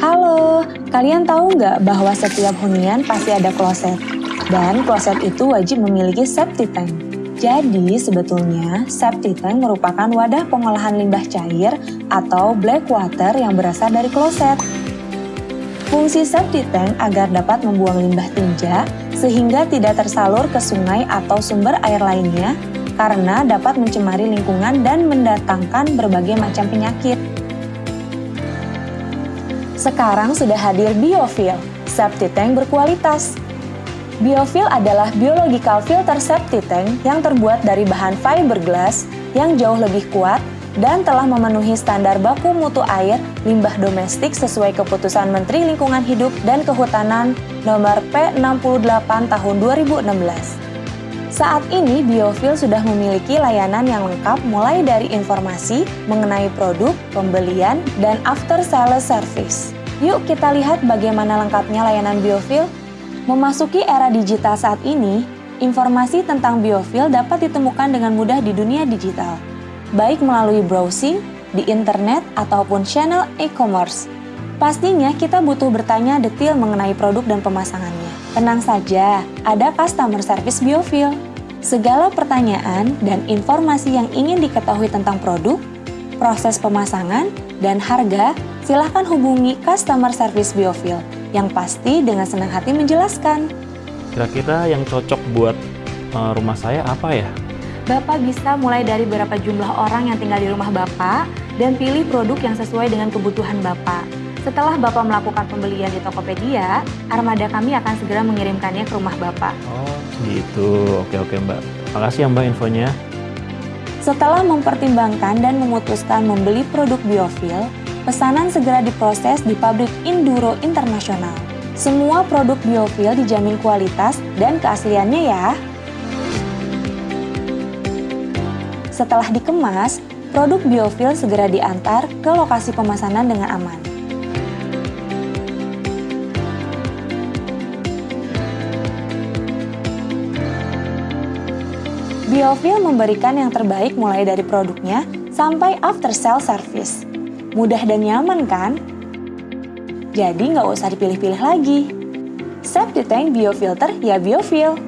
Halo, kalian tahu nggak bahwa setiap hunian pasti ada kloset? Dan kloset itu wajib memiliki septic tank. Jadi, sebetulnya septic tank merupakan wadah pengolahan limbah cair atau black water yang berasal dari kloset. Fungsi septic tank agar dapat membuang limbah tinja sehingga tidak tersalur ke sungai atau sumber air lainnya karena dapat mencemari lingkungan dan mendatangkan berbagai macam penyakit. Sekarang sudah hadir biofil, septic tank berkualitas. Biofil adalah biological filter septic tank yang terbuat dari bahan fiberglass yang jauh lebih kuat dan telah memenuhi standar baku mutu air limbah domestik sesuai keputusan Menteri Lingkungan Hidup dan Kehutanan nomor P68 tahun 2016. Saat ini Biofil sudah memiliki layanan yang lengkap mulai dari informasi mengenai produk, pembelian, dan after sales service. Yuk kita lihat bagaimana lengkapnya layanan Biofil. Memasuki era digital saat ini, informasi tentang Biofil dapat ditemukan dengan mudah di dunia digital baik melalui browsing, di internet, ataupun channel e-commerce. Pastinya kita butuh bertanya detail mengenai produk dan pemasangannya. Tenang saja, ada customer service Biofil. Segala pertanyaan dan informasi yang ingin diketahui tentang produk, proses pemasangan, dan harga, silahkan hubungi customer service Biofil yang pasti dengan senang hati menjelaskan. Kira-kira yang cocok buat uh, rumah saya apa ya? Bapak bisa mulai dari berapa jumlah orang yang tinggal di rumah Bapak dan pilih produk yang sesuai dengan kebutuhan Bapak. Setelah Bapak melakukan pembelian di Tokopedia, armada kami akan segera mengirimkannya ke rumah Bapak. Oh, gitu. Oke, oke Mbak. Makasih ya Mbak infonya. Setelah mempertimbangkan dan memutuskan membeli produk biofil, pesanan segera diproses di pabrik Induro Internasional. Semua produk biofil dijamin kualitas dan keasliannya ya. Setelah dikemas, produk biofil segera diantar ke lokasi pemesanan dengan aman. Biofil memberikan yang terbaik mulai dari produknya sampai after sale service. Mudah dan nyaman kan? Jadi nggak usah dipilih-pilih lagi. Septic Tank Biofilter ya Biofil.